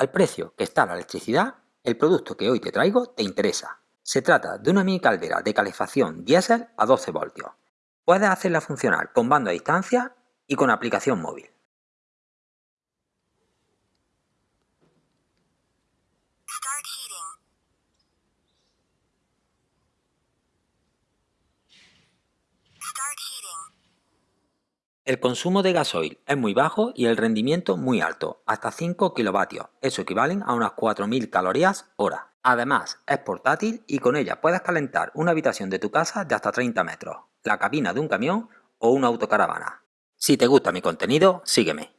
Al precio que está la electricidad, el producto que hoy te traigo te interesa. Se trata de una mini caldera de calefacción diésel a 12 voltios. Puedes hacerla funcionar con mando a distancia y con aplicación móvil. El consumo de gasoil es muy bajo y el rendimiento muy alto, hasta 5 kilovatios, eso equivalen a unas 4.000 calorías hora. Además, es portátil y con ella puedes calentar una habitación de tu casa de hasta 30 metros, la cabina de un camión o una autocaravana. Si te gusta mi contenido, sígueme.